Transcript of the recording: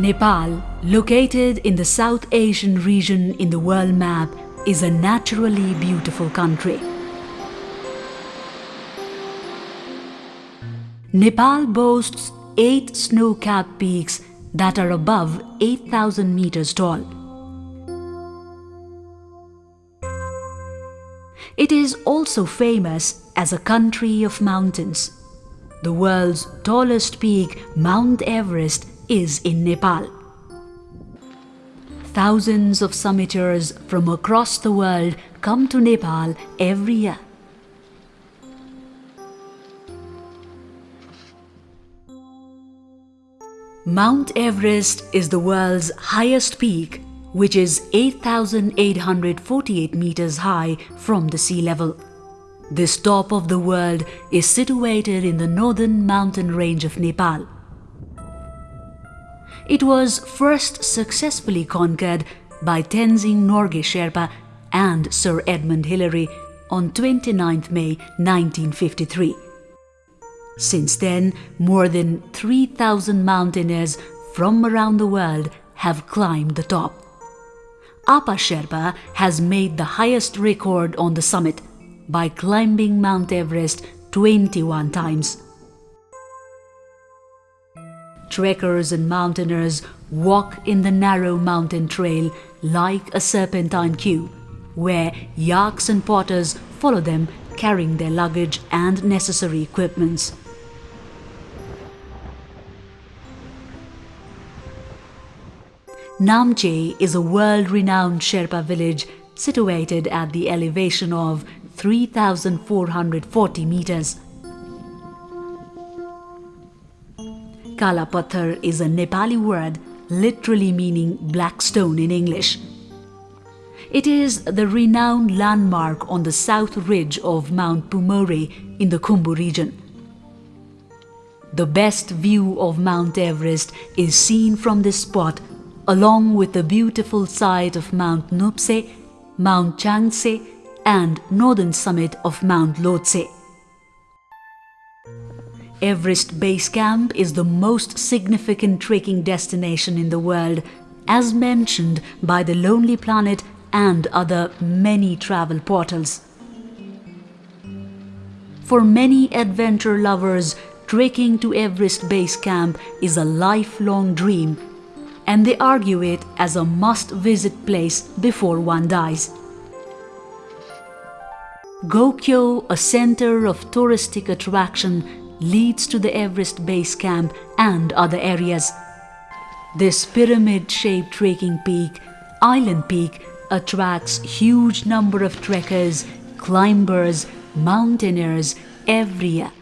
Nepal, located in the South Asian region in the world map, is a naturally beautiful country. Nepal boasts eight snow-capped peaks that are above 8,000 meters tall. It is also famous as a country of mountains. The world's tallest peak, Mount Everest, is in Nepal. Thousands of summiters from across the world come to Nepal every year. Mount Everest is the world's highest peak, which is 8,848 meters high from the sea level. This top of the world is situated in the northern mountain range of Nepal. It was first successfully conquered by Tenzing Norgay Sherpa and Sir Edmund Hillary on 29 May 1953. Since then, more than 3,000 mountaineers from around the world have climbed the top. Apa Sherpa has made the highest record on the summit by climbing Mount Everest 21 times trekkers and mountaineers walk in the narrow mountain trail like a serpentine queue, where yaks and potters follow them carrying their luggage and necessary equipments. Namche is a world-renowned Sherpa village situated at the elevation of 3,440 meters. Kalapathar is a Nepali word literally meaning black stone in English. It is the renowned landmark on the south ridge of Mount Pumori in the Khumbu region. The best view of Mount Everest is seen from this spot along with the beautiful sight of Mount Nuptse, Mount Changtse and northern summit of Mount Lhotse. Everest Base Camp is the most significant trekking destination in the world, as mentioned by the Lonely Planet and other many travel portals. For many adventure lovers, trekking to Everest Base Camp is a lifelong dream and they argue it as a must-visit place before one dies. Gokyo, a center of touristic attraction, leads to the Everest Base Camp and other areas. This pyramid-shaped trekking peak, Island Peak, attracts huge number of trekkers, climbers, mountaineers every year.